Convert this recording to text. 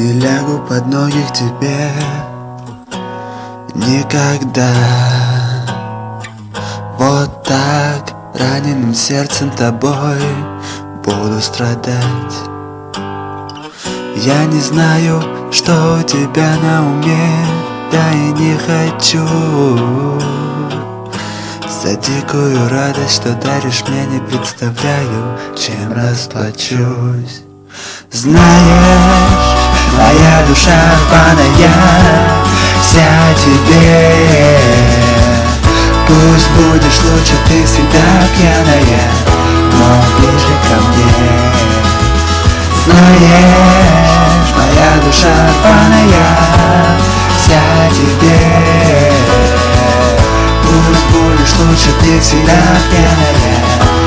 не лягу под ноги к тебе. Никогда. Вот так раненым сердцем тобой Буду страдать. Я не знаю, что у тебя на уме Да и не хочу. За дикую радость, что даришь мне Не представляю, чем расплачусь знаешь, моя душа рваная Вся тебе. Пусть будешь лучше, ты всегда пьяная Но ближе ко мне. Знаешь, моя душа рваная Вся тебе. Пусть будешь лучше, ты всегда пьяная